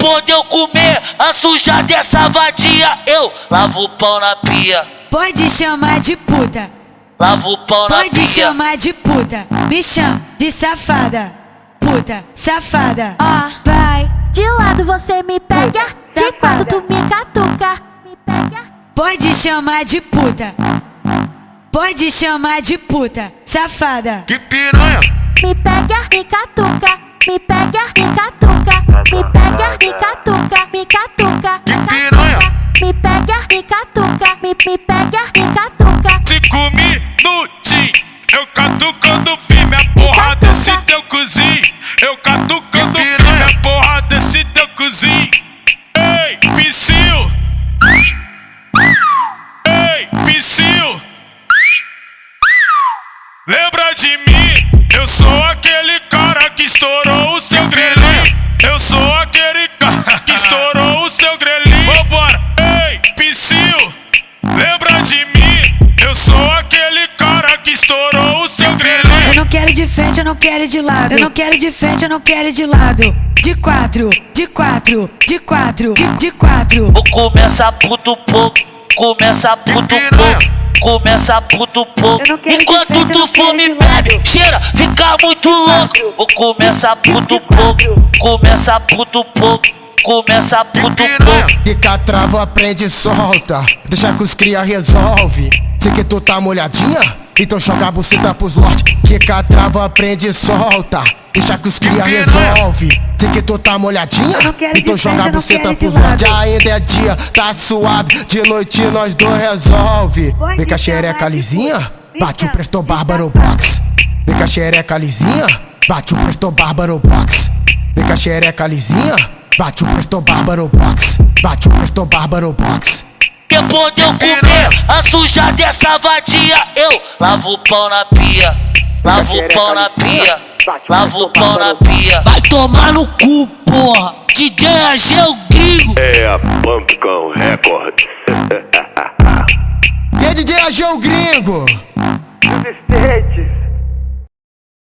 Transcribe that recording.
De eu comer a suja dessa vadia, eu lavo o pau na pia. Pode chamar de puta, Lavo o pau na pode pia. chamar de puta. Me chama de safada, puta, safada. Ó, Vai, de lado você me pega, de quatro tu me catuca. Me pega. pode chamar de puta. Pode chamar de puta, safada. Que piranha, Me pega, me catuca. Catuca. Que piranha. Me pega, me catuca. Me, me pega, me catuca. Cinco minutinhos, eu catucando firme a porra desse teu cozinho. Eu catucando firme a porra desse teu cozinho. Ei, Psyu! Ei, Psyu! Lembra de mim? Eu sou aquele cara que estourou o seu grelhinho. Eu sou que estourou o seu Eu grelhinho. não quero de frente, eu não quero de lado. Eu não quero de frente, eu não quero de lado. De quatro, de quatro, de quatro, de, de quatro. Vou começar puto pouco, começa puto pouco. Começa puto pouco. Enquanto tu fome bebe, cheira, fica muito louco. Vou começar puto pouco, começa puto pouco. Começa puto pouco. Fica trava, aprende e solta. Deixa que os cria resolve. Sei que tu tá molhadinha, então joga a buceta pros lote. Fica trava, aprende e solta. Deixa que os cria resolve. Sei que tu tá molhadinha, então joga a buceta pros lote. Ainda é dia, tá suave. De noite nós dois resolve. Vem com a xereca lisinha, bate o presto bárbaro box. Vem com a xereca lisinha, bate o presto bárbaro box. Vem com a xereca lisinha, bate o presto bárbaro box. Bate o presto bárbaro box. Depois de eu comer a suja dessa vadia, eu lavo o pau na pia. Lavo o pau na pia. Lavo o pau na pia. Vai tomar no cu, porra. DJ Ageu Gringo. É a Pumpcom Records. E aí, DJ AG o gringo? Resistente.